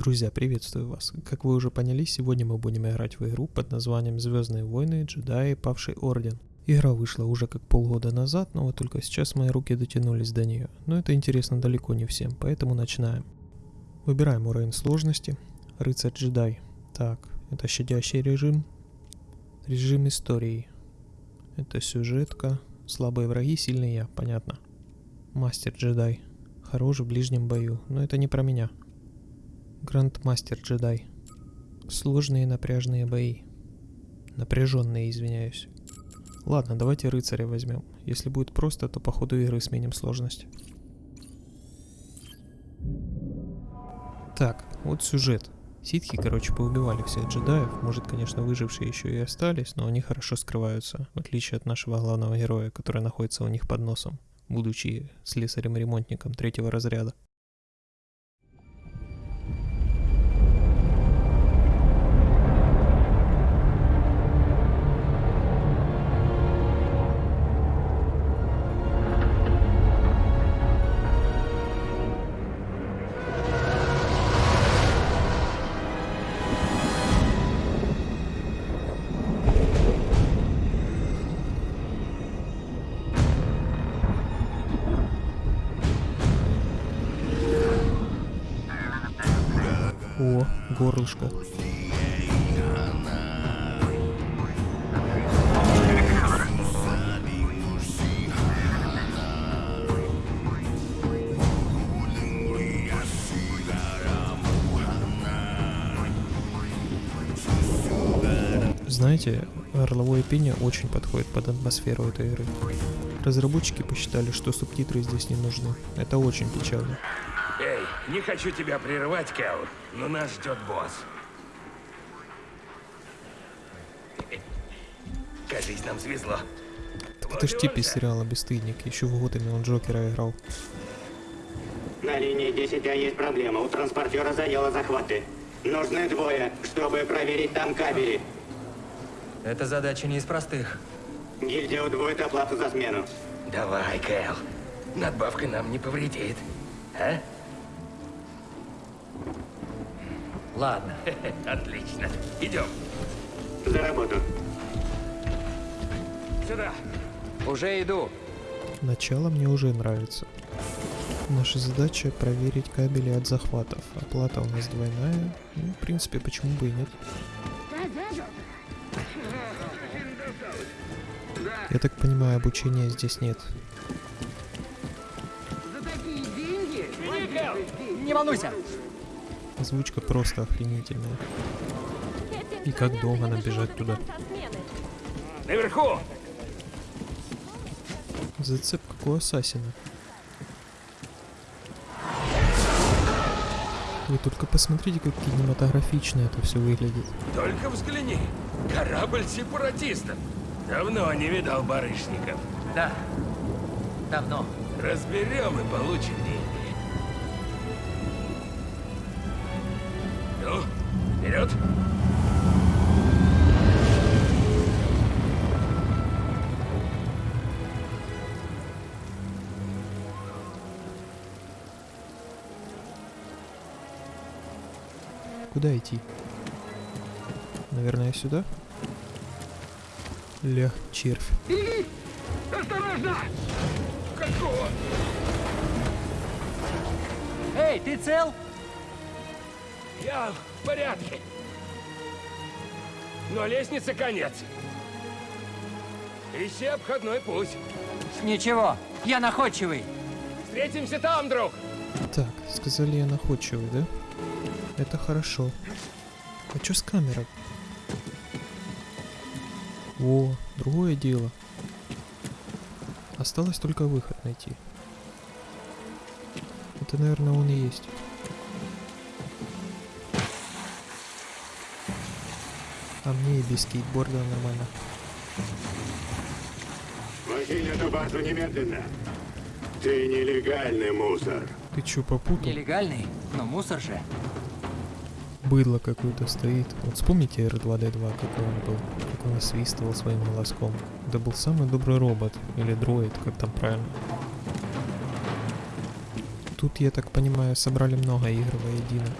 Друзья, приветствую вас. Как вы уже поняли, сегодня мы будем играть в игру под названием Звездные войны, джедаи, павший орден. Игра вышла уже как полгода назад, но вот только сейчас мои руки дотянулись до нее. Но это интересно далеко не всем, поэтому начинаем. Выбираем уровень сложности. Рыцарь джедай. Так, это щадящий режим. Режим истории. Это сюжетка. Слабые враги, сильный я, понятно. Мастер джедай. Хорош в ближнем бою, но это не про меня. Грандмастер джедай. Сложные напряжные бои. Напряженные, извиняюсь. Ладно, давайте рыцаря возьмем. Если будет просто, то по ходу игры сменим сложность. Так, вот сюжет. Ситхи, короче, поубивали всех джедаев. Может, конечно, выжившие еще и остались, но они хорошо скрываются, в отличие от нашего главного героя, который находится у них под носом, будучи слесарем-ремонтником третьего разряда. Горлышко. Знаете, горловое пение очень подходит под атмосферу этой игры. Разработчики посчитали, что субтитры здесь не нужны. Это очень печально. Не хочу тебя прерывать, Кэл, но нас ждет босс. Кажись, нам свезло. Так это ж тип из сериала «Бесстыдник». Еще в Готэме он Джокера играл. На линии 10А есть проблема. У транспортера заело захваты. Нужны двое, чтобы проверить там кабели. Эта задача не из простых. Гильдия удвоит оплату за смену. Давай, Кэл. Надбавка нам не повредит. А? Ладно. Отлично. Идем. За работу. Сюда. Уже иду. Начало мне уже нравится. Наша задача проверить кабели от захватов. Оплата у нас двойная. Ну, в принципе, почему бы и нет. Я так понимаю, обучения здесь нет. Не волнуйся. Озвучка просто охренительная. И как долго нам бежать туда? Наверху. Зацеп как у Ассасина. Вы только посмотрите, как кинематографично это все выглядит. Только взгляни. Корабль сепаратистов. Давно не видал барышников. Да. Давно. Разберем и получим деньги. Ну, вперед. Куда идти? Наверное, сюда? Ля, червь. Осторожно! Какого? Эй, ты цел? Я в порядке. Но лестнице конец. Ищи обходной путь. Ничего, я находчивый. Встретимся там, друг. Так, сказали я находчивый, да? Это хорошо. А чё с камерой? О, другое дело. Осталось только выход найти. Это, наверное, он и есть. А мне и без скейтборда нормально. Покинь эту базу немедленно. Ты нелегальный мусор. Ты чё, попутал? Нелегальный, но мусор же. Быдло какое-то стоит. Вот вспомните R2-D2, какой он был. Как он насвистывал своим голоском. Это был самый добрый робот. Или дроид, как там правильно. Тут, я так понимаю, собрали много игр воедино.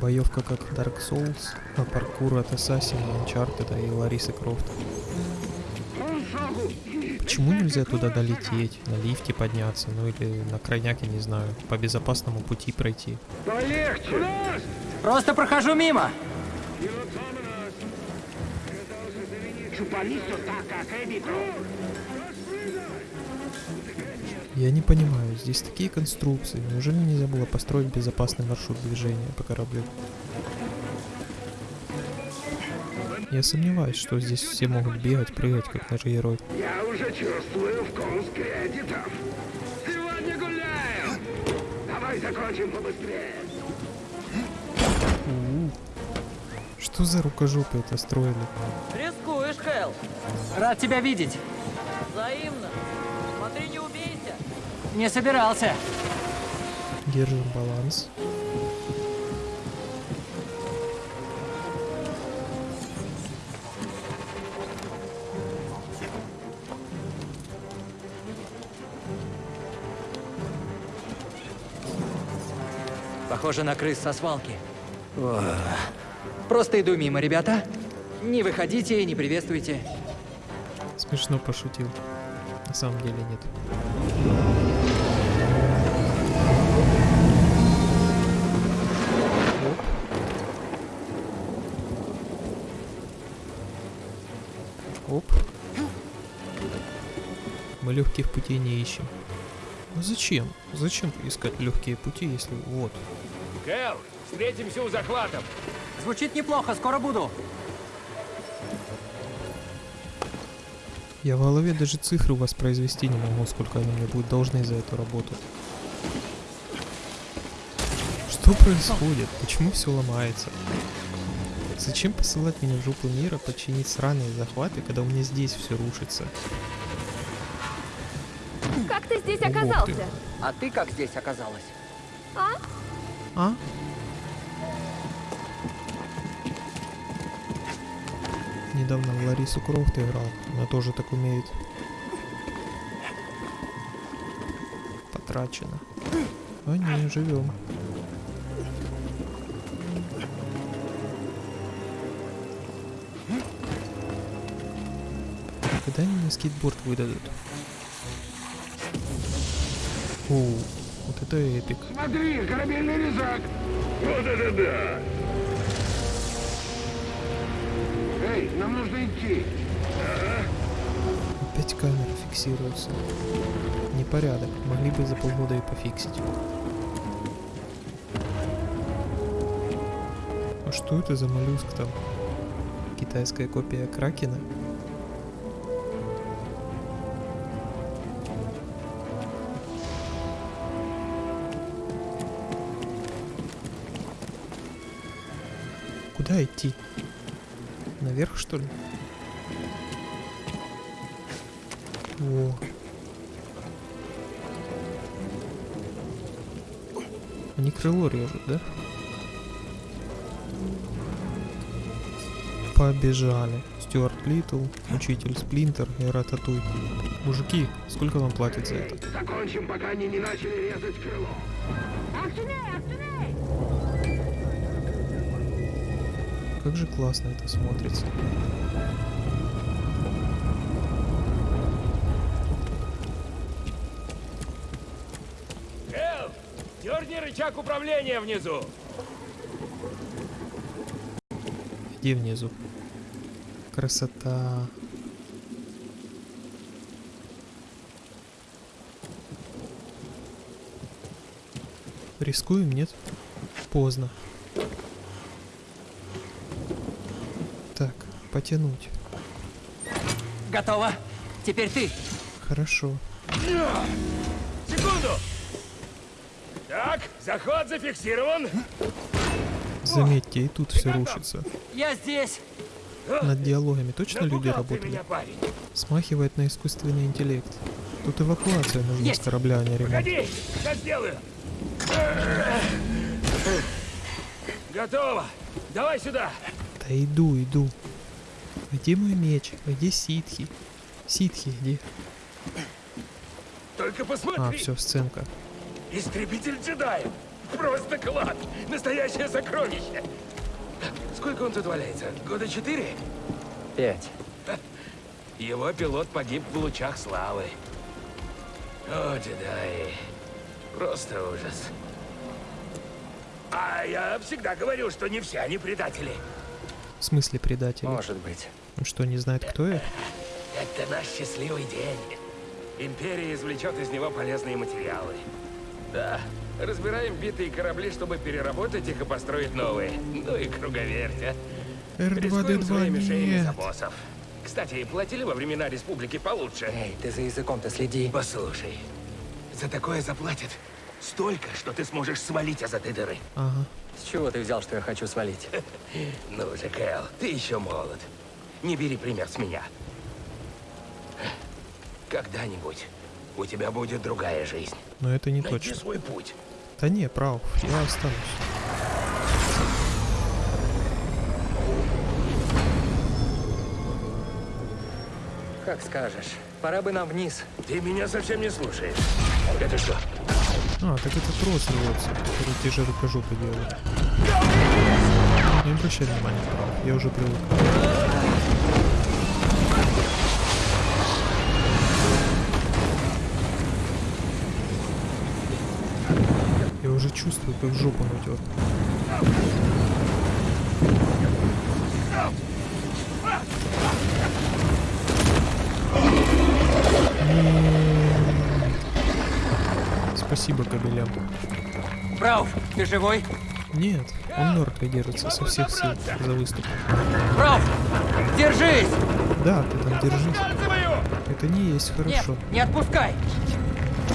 Боевка как Dark Souls, а паркур от Assassin, Uncharted и Ларисы Крофт. Почему нельзя туда долететь, на лифте подняться, ну или на крайняк, я не знаю, по безопасному пути пройти? Просто прохожу мимо. Я не понимаю, здесь такие конструкции, неужели нельзя было построить безопасный маршрут движения по кораблю? Я сомневаюсь, что здесь все могут бегать, прыгать, как наш герой. Я уже чувствую вкус кредитов. Сегодня гуляем. Давай закончим побыстрее. У-у. Что за рукожопы это строили? Рискуешь, Хэл. Рад тебя видеть. Взаимно. Смотри, не. Не собирался. Держим баланс. Похоже на крыс со свалки. Ох. Просто иду мимо, ребята. Не выходите и не приветствуйте. Смешно пошутил. На самом деле нет. Мы легких путей не ищем. Ну зачем? Зачем искать легкие пути, если вот? Кэл, встретимся у захватов. Звучит неплохо, скоро буду. Я в голове даже цифры воспроизвести не могу, сколько они мне будут должны за эту работу. Что происходит? Почему все ломается? Зачем посылать меня в жопу мира починить сраные захваты, когда у меня здесь все рушится? Ты здесь Ух ты. оказался? А ты как здесь оказалась? А? Недавно в Ларису Крофт играл, она тоже так умеет. Потрачено. А не, живем. Когда они мне скейтборд выдадут? О, вот это эпик. Смотри, корабельный резак. Вот это да. Эй, нам нужно идти. Опять камеры фиксируются. Непорядок. Могли бы за полгода и пофиксить. А что это за моллюск там? Китайская копия Кракена? Куда идти? Наверх, что ли? О. Они крыло режут, да? Побежали. Стюарт Литл, учитель Сплинтер и Рататуй. Мужики, сколько вам платят за это? Закончим, пока они не начали резать крыло. Как же классно это смотрится. Кэл, дерни рычаг управления внизу. Где внизу? Красота. Рискуем, нет? Поздно. Так, потянуть. Готово. Теперь ты. Хорошо. Секунду. Так, захват зафиксирован. Заметьте, и тут все рушится. Я здесь. Над диалогами точно люди Напугал ты работали? меня, парень. Смахивает на искусственный интеллект. Тут эвакуация нужна Есть. с корабля, а не ремонт. Погоди, сейчас сделаю. Готово. Давай сюда. Да иду, иду. Где мой меч? Где ситхи? Ситхи где? Только А, посмотри. все, сценка. Истребитель джедаев. Просто клад! Настоящее сокровище! Сколько он тут валяется? Года четыре? Пять. Его пилот погиб в лучах славы. О, джедаи. Просто ужас. А я всегда говорю, что не все они предатели. В смысле предатели? Может быть. Он что, не знает, кто я? Это наш счастливый день. Империя извлечет из него полезные материалы. Да, разбираем битые корабли, чтобы переработать их и построить новые. Ну и круговерть, а. Рискуем своими R2-D2 шеями за нет. боссов. Кстати, платили во времена республики получше. Эй, ты за языком-то следи. Послушай, за такое заплатят столько, что ты сможешь свалить из этой дыры. Ага. С чего ты взял, что я хочу свалить? Ну же, Кэл, ты еще молод. Не бери пример с меня. Когда-нибудь у тебя будет другая жизнь. Но это не Найди точно. свой путь. Да не, прав, я останусь. Как скажешь. Пора бы нам вниз. Ты меня совсем не слушаешь. Это что? А, так это трос рвется, который те же рукожопы делают. Не обращай внимания, прав, я уже привык. Я уже чувствую, как жопу надет. Спасибо кабелям. Брауф, ты живой? Нет, он мертвый держится со всех сил за выступ. Брауф, держись! Да, ты там держись. Это не есть Нет, хорошо. не отпускай!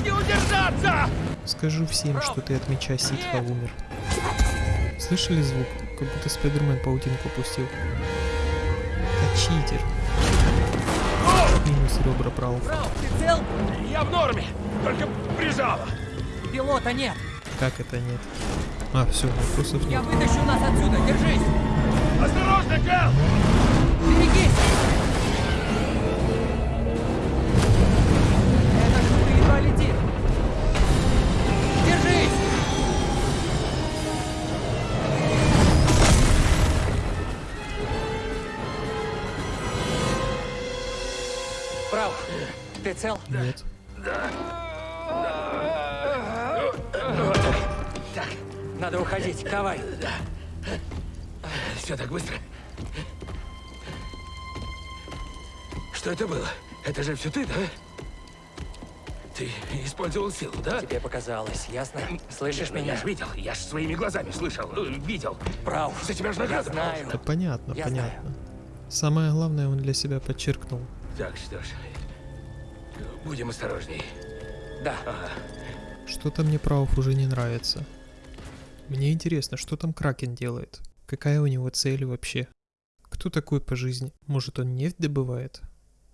Не удержаться! Скажу всем, что ты от меча ситха умер. Слышали звук? Как будто Спайдермен паутинку пустил. Это читер. Минус ребра прав. Брауф, ты цел? Я в норме, только прижало. Пилота нет. Как это нет? А, все, вопросов Я нет. вытащу нас отсюда, держись! Осторожно, Кэл! Берегись! Эта штука едва летит! Держись! Брауф, ты цел? Нет. Надо уходить, давай. Все так быстро. Что это было? Это же все ты, да? Ты использовал силу, да? Тебе показалось, ясно? Слышишь Ну, меня? Я ж видел, я ж своими глазами слышал, э, видел. Брауф, За тебя ж я награда знаю. Да понятно, Я понятно. Самое главное он для себя подчеркнул. Так, что ж, будем осторожней. Да, Что-то мне Прауф уже не нравится. Мне интересно, что там Кракен делает? Какая у него цель вообще? Кто такой по жизни? Может он нефть добывает?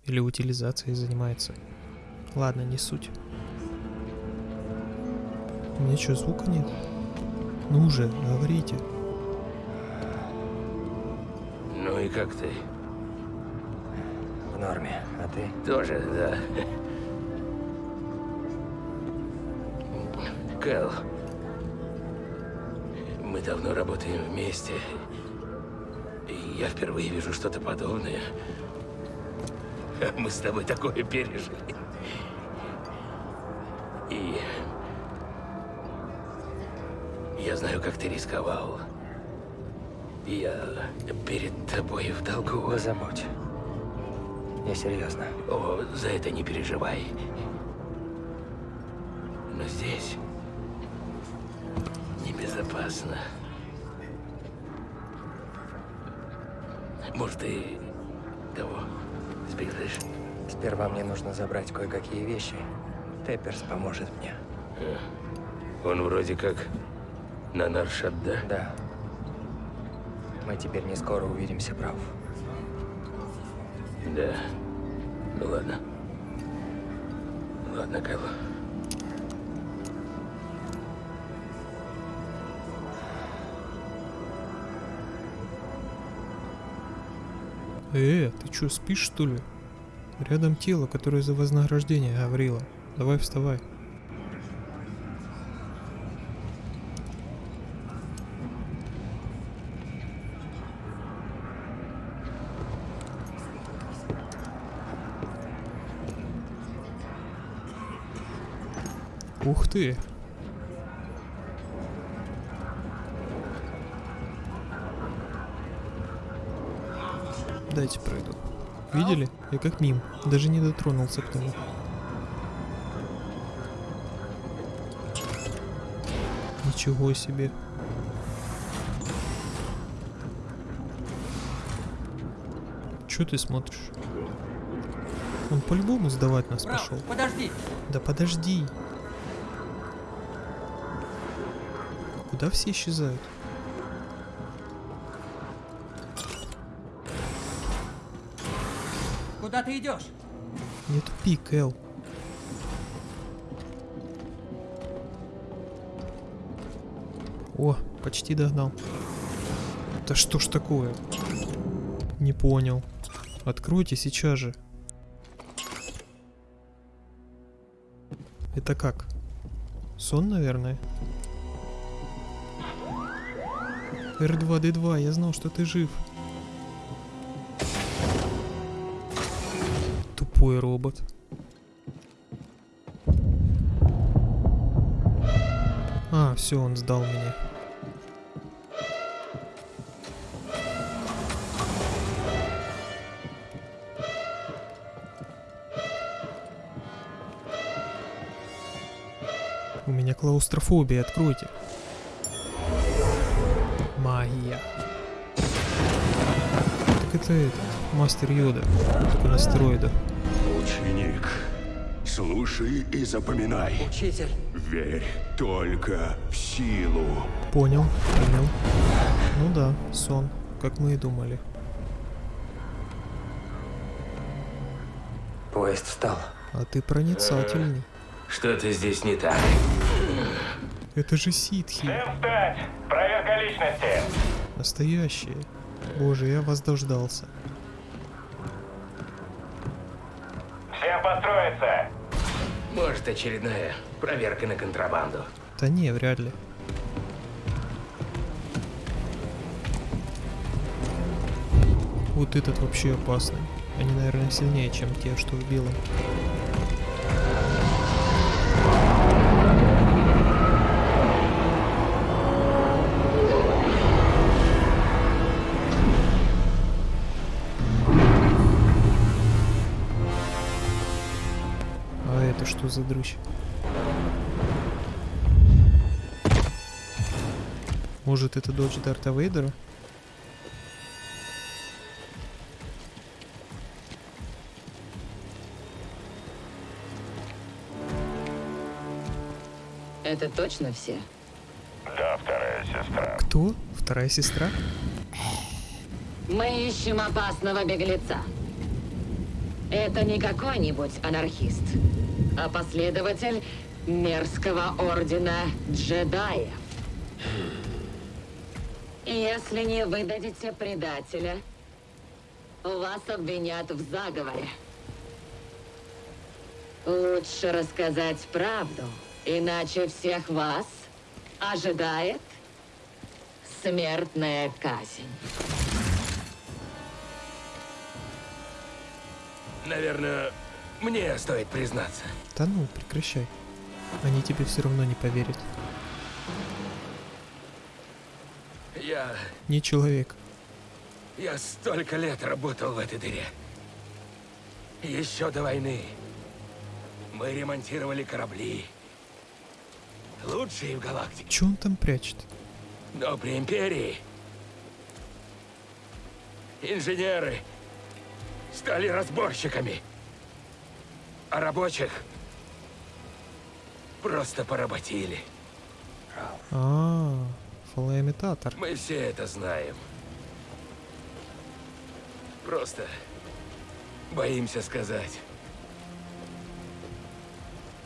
Или утилизацией занимается? Ладно, не суть. У меня что, звука нет? Ну уже, говорите. Ну и как ты? в норме. А ты? Тоже, да. Кэл, мы давно работаем вместе. И я впервые вижу что-то подобное. Мы с тобой такое пережили. И я знаю, как ты рисковал. Я перед тобой в долгу. Не забудь. Я серьезно. О, за это не переживай. Небезопасно. Может, ты того сбежишь? Сперва мне нужно забрать кое-какие вещи. Тепперс поможет мне. Он вроде как на Наршат, да? Да. Мы теперь не скоро увидимся, прав. Да. Ну ладно. Ладно, Кэл. Э, ты чё, спишь что ли? Рядом тело, которое за вознаграждение, Гаврила. Давай вставай. Ух ты, Дайте пройду. Видели? Я как мим. Даже не дотронулся к нему. Ничего себе. Чё ты смотришь? Он по-любому сдавать нас Брал, пошел. подожди! Да подожди. Куда все исчезают? Куда ты идешь? Не тупи, Кэл. О, почти догнал. Да что ж такое? Не понял. Откройте сейчас же. Это как? Сон, наверное? R2-D2, я знал, что ты жив. Тупой робот. А, все, он сдал меня. У меня клаустрофобия, откройте. Магия. Так это этот, мастер Йода, только на стероидах. Ученик, слушай и запоминай. Учитель. Верь только в силу. Понял, понял. Ну да, сон, как мы и думали. Поезд встал. А ты проницательный. Что-то здесь не так. Это же ситхи, встать! Проверка личности! настоящие. Боже, я вас дождался. Всем построиться! Может, очередная проверка на контрабанду. Да не, вряд ли. Вот этот вообще опасный. Они, наверное, сильнее, чем те, что в белом. За дрыщ? Может это дочь Дарта Вейдера? Это точно все? Да, вторая сестра. Кто? Вторая сестра? Мы ищем опасного беглеца. Это не какой-нибудь анархист, а последователь мерзкого ордена джедаев. Если не выдадите предателя, вас обвинят в заговоре. Лучше рассказать правду, иначе всех вас ожидает смертная казнь. Наверное, мне стоит признаться. Да ну, прекращай. Они тебе все равно не поверят. Я... Не человек. Я столько лет работал в этой дыре. Еще до войны. Мы ремонтировали корабли. Лучшие в галактике. Че он там прячет? Но при Империи инженеры стали разборщиками, а рабочих просто поработили. А, фалоимитатор. Мы все это знаем. Просто боимся сказать.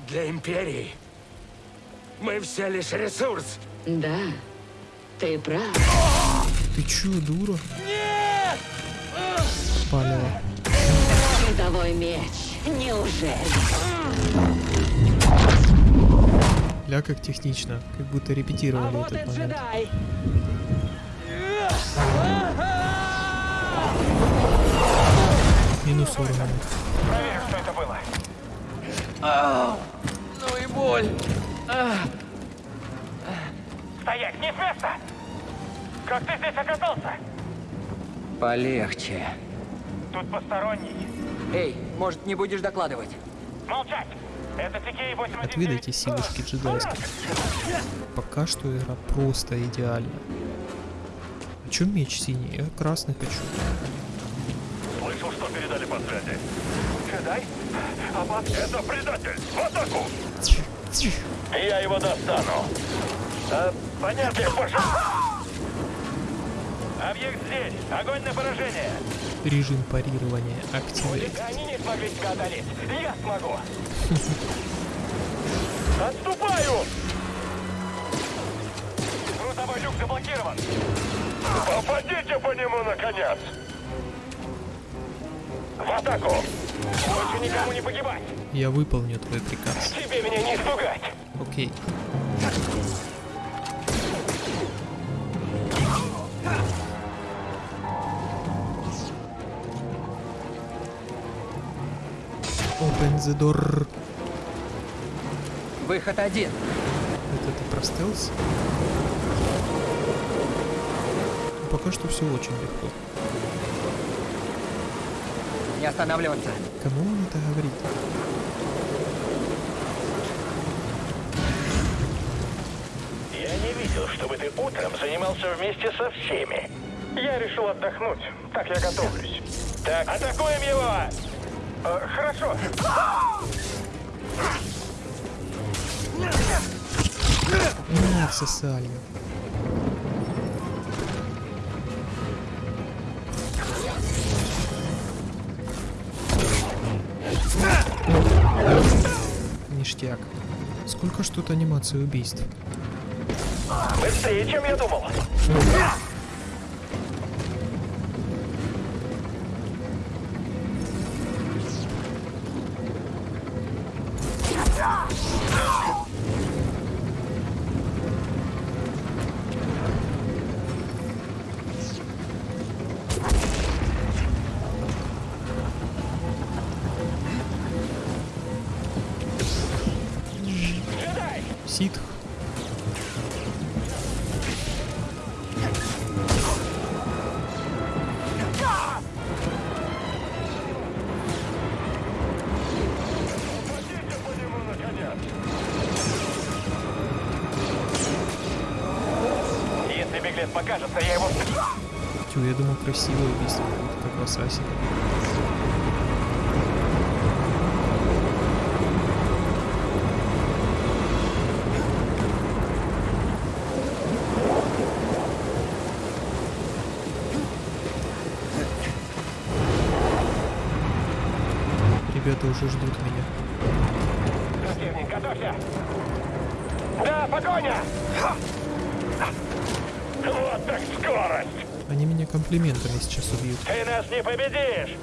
Для Империи мы все лишь ресурс. Да, ты прав. Ты чё, дура? Нет! Палево. Судовой меч. Неужели? Ля как технично, как будто репетировали этот момент. Минус уровень. Проверь, что это было. Ну и боль. Стоять, не с места! Как ты здесь оказался? Полегче. Тут посторонний. Эй, может, не будешь докладывать? Молчать! Это TK-89. Отведайте силушки джедайские. Пока что игра просто идеальна. А чё меч синий? Я красный хочу. Слышал, что передали по связи. Джедай? Аббат, это предатель! В атаку! Я его достану. А, понятно, пошел. Объект здесь. Огонь на поражение. Режим парирования активировать. Они не смогли тебя одолеть. Я смогу. Отступаю! Грузовой люк заблокирован. Попадите по нему, наконец! В атаку! Больше никому не погибать! Я выполню твой приказ. Тебе меня не испугать! Окей. Open the door. Выход один. Это ты про стелс? Пока что все очень легко. Не останавливаться. Кому он это говорит? Я не видел, чтобы ты утром занимался вместе со всеми. Я решил отдохнуть. Так я готовлюсь. Так, атакуем его! Э, хорошо. Не, всосали. Ништяк. Сколько ж тут анимации убийств? Быстрее, чем я думал. Ситх. Если беглец покажется, я его... Тю, я думал красивое убийство будет, как в Асасе. Ребята уже ждут меня. Противник, готовься! Да, погоня! Вот так скорость! Они меня комплиментами сейчас убьют. Ты нас не победишь!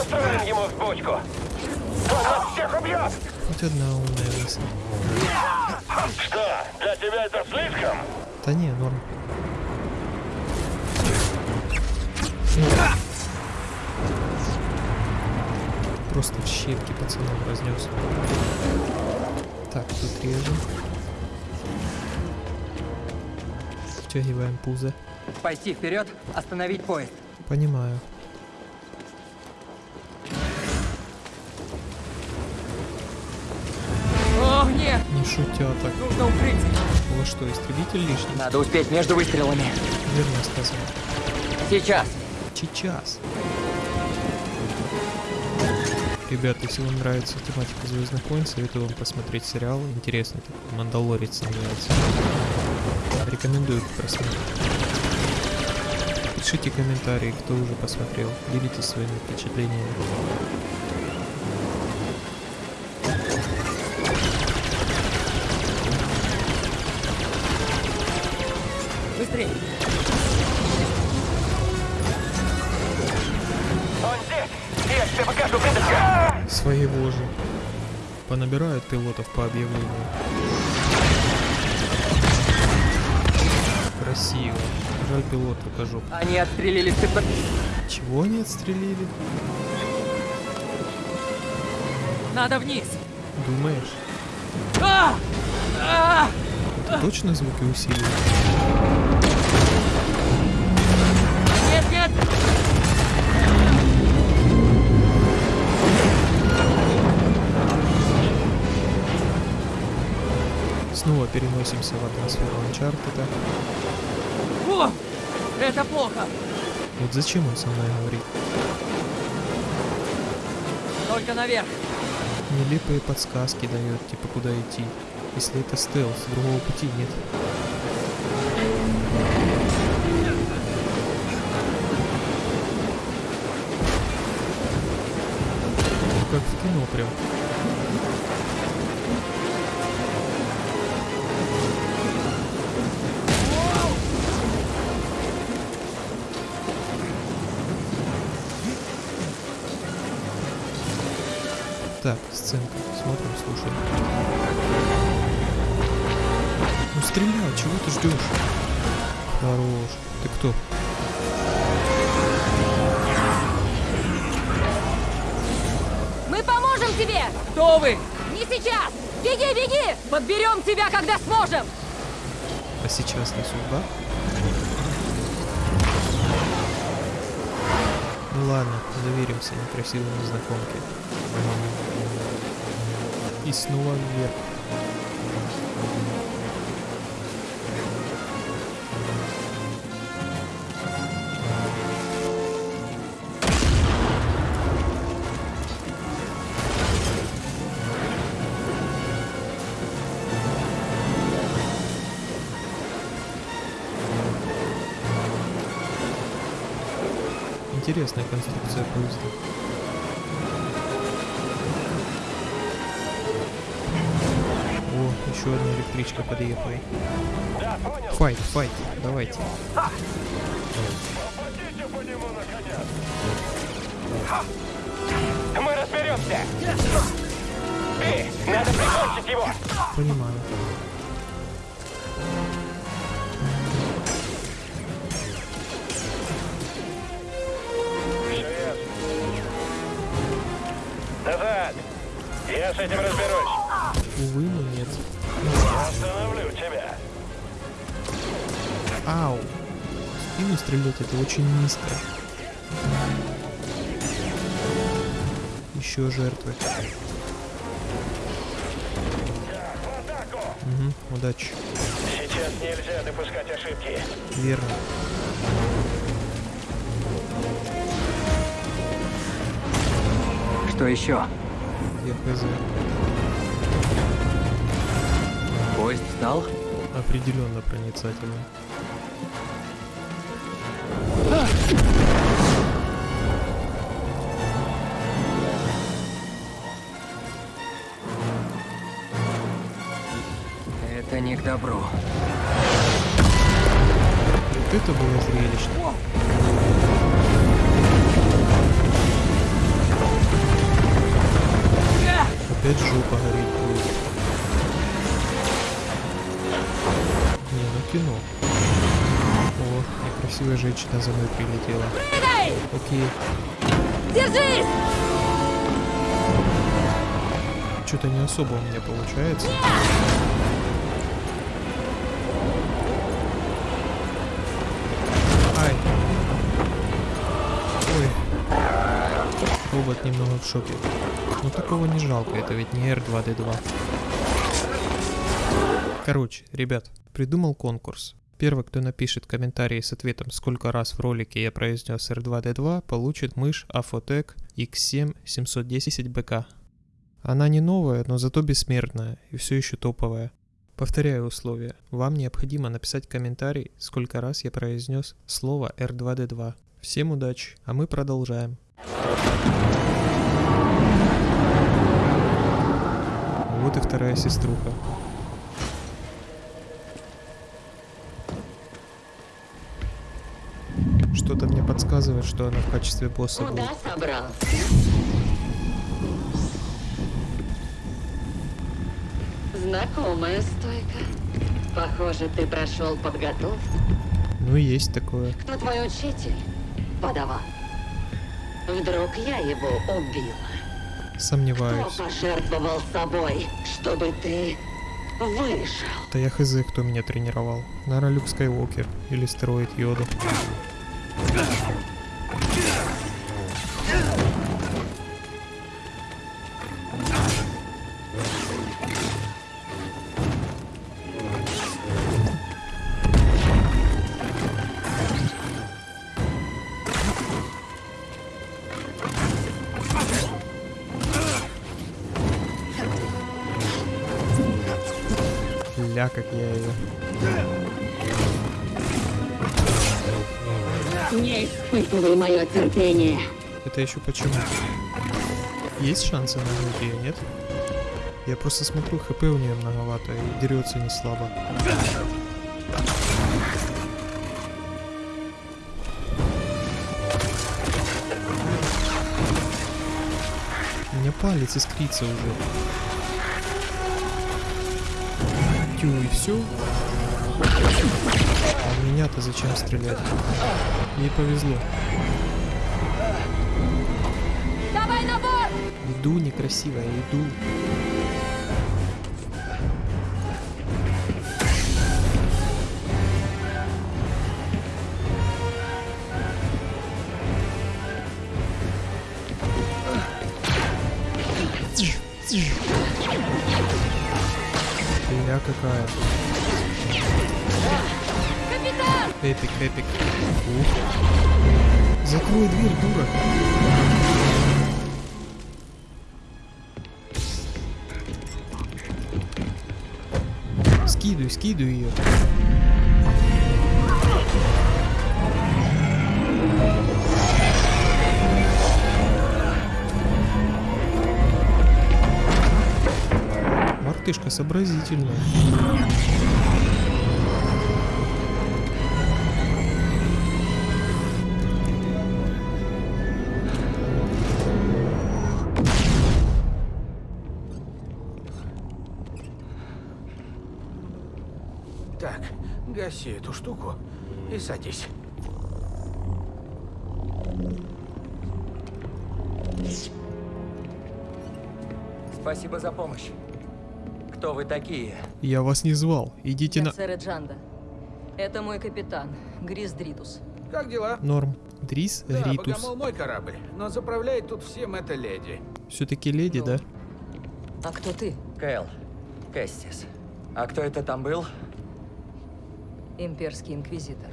Устроим ему взбучку! Он нас всех убьет! Хоть одна умная мысль. Что, для тебя это слишком? Да не, норм. Просто в щепки пацанам разнес. Так, тут режем. Втягиваем пузо. Пойти вперед, остановить поезд. Понимаю. Шутя так. Нужно укрытие. У вас что, истребитель лишний? Надо успеть между выстрелами. Верно сказал. Сейчас. Сейчас. Ребята, если вам нравится тематика Звездных войн, советую вам посмотреть сериал. Интересный такой. Мандалорец называется. Рекомендую к просмотру. Пишите комментарии, кто уже посмотрел. Делитесь своими впечатлениями. Понабирают пилотов по объявлению. Красиво. Жаль, пилот жоп. Они отстрелили цепь... Чего они отстрелили? Надо вниз. Думаешь? А! А! Это точно звуки усиливают? Нет, нет! Снова переносимся в атмосферу Uncharted. О! Это плохо. Вот зачем он со мной говорит? Только наверх. Нелепые подсказки дает, типа куда идти. Если это стелс, другого пути нет. Как в кино прям. Так, сценка. Смотрим, слушаем. Ну стреляй, чего ты ждешь? Хорош. Ты кто? Мы поможем тебе! Кто вы? Не сейчас! Беги, беги! Подберем тебя, когда сможем! А сейчас не судьба? Ну ладно, доверимся некрасивой незнакомке. И снова вверх. Интересная конструкция поезда. Еще одна электричка подъехала. Файт, файт, давайте. Мы разберемся! Эй, надо прикончить его! Понимаю. Назад! Я с этим разберусь. Стрелять это очень низко. Еще жертвы. Угу, удачи. Сейчас нельзя допускать ошибки. Верно. Что еще? Я хз. Поезд встал? Определенно проницательно. Это не к добру. Вот это было зрелищно. Опять жопа горит будет. Не, ну кино. О, некрасивая женщина за мной прилетела. Прыгай! Окей. Держись! Что-то не особо у меня получается. Ай. Робот немного в шоке. Ну такого не жалко, это ведь не R2D2. Короче, ребят, придумал конкурс. Первый, кто напишет комментарий с ответом, сколько раз в ролике я произнес R2D2, получит мышь Afotec X7 710BK. Она не новая, но зато бессмертная и все еще топовая. Повторяю условия. Вам необходимо написать комментарий, сколько раз я произнес слово R2D2. Всем удачи, а мы продолжаем. Вот и вторая сеструха. Что-то мне подсказывает, что она в качестве босса будет. Куда собрался? Знакомая стойка. Похоже, ты прошел подготовку. Ну, есть такое. Но твой учитель — подаван. Вдруг я его убила? Кто Сомневаюсь. пожертвовал собой, чтобы ты выжил? Да я хз, кто меня тренировал. Наверное, Люк Скайуокер или стероид Йода. Мое терпение. Это еще почему? Есть шансы нагнуть ее, нет? Я просто смотрю, хп у нее многовато и дерется не слабо. У меня палец искрится уже. Тю, и все. А меня-то зачем стрелять? Ей повезло. Давай на борт! Иду некрасиво, я иду. Ля какая. Капитан! Эпик, эпик. Ух. Закрой дверь, дура. Скидывай, скидывай ее. Мартышка сообразительная. Так, гаси эту штуку и садись. Спасибо за помощь. Кто вы такие? Я вас не звал. Идите на... Сэра Джанда. Это мой капитан, Грис Дритус. Как дела? Норм. Дрис, Да, Гритус. Богомол мой корабль, но заправляет тут всем эта леди. Все-таки леди, да? А кто ты? Кэл. Кэстис. А кто это там был? Имперский инквизитор.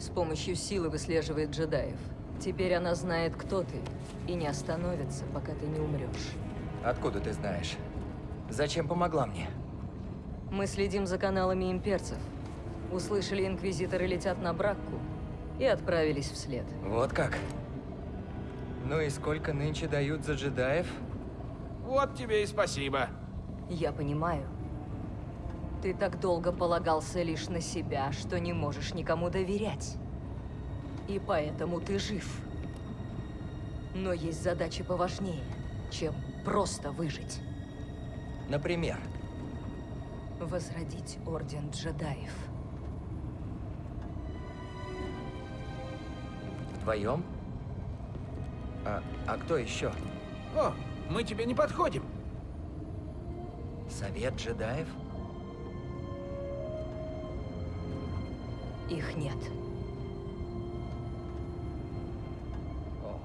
С помощью силы выслеживает джедаев. Теперь она знает, кто ты, и не остановится, пока ты не умрешь. Откуда ты знаешь? Зачем помогла мне? Мы следим за каналами имперцев. Услышали, инквизиторы летят на Бракку и отправились вслед. Вот как? Ну и сколько нынче дают за джедаев? Вот тебе и спасибо. Я понимаю. Ты так долго полагался лишь на себя, что не можешь никому доверять. И поэтому ты жив. Но есть задачи поважнее, чем просто выжить. Например, Возродить Орден Джедаев. вдвоем? А, а кто еще? О, мы тебе не подходим. Совет джедаев? Их нет. О.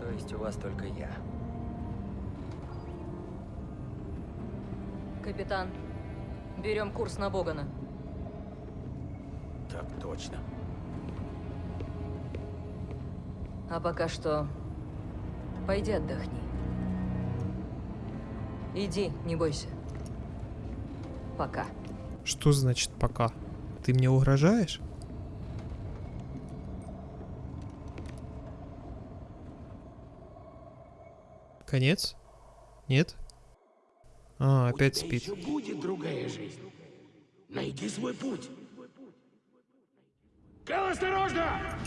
То есть у вас только я. Капитан, берем курс на Богана. Так точно. А пока что... Пойди отдохни. Иди, не бойся. Пока. Что значит пока? Ты мне угрожаешь? Конец? Нет? А, опять спит. Еще будет другая жизнь. Найди свой путь. Кэл, осторожно!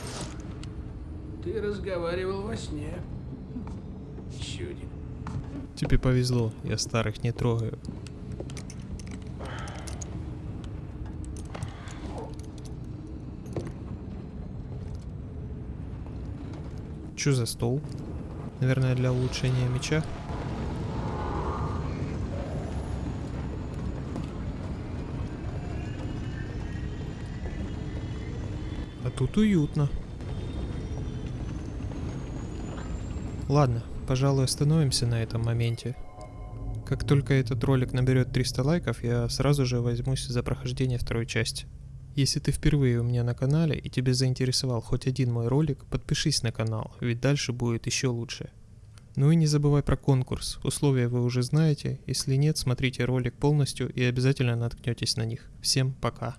Ты разговаривал во сне. Чудик. Тебе повезло, я старых не трогаю. Что за стол? Наверное, для улучшения меча. А тут уютно. Ладно, пожалуй, остановимся на этом моменте. Как только этот ролик наберет 300 лайков, я сразу же возьмусь за прохождение второй части. Если ты впервые у меня на канале и тебе заинтересовал хоть один мой ролик, подпишись на канал, ведь дальше будет еще лучше. Ну и не забывай про конкурс, условия вы уже знаете, если нет, смотрите ролик полностью и обязательно наткнетесь на них. Всем пока!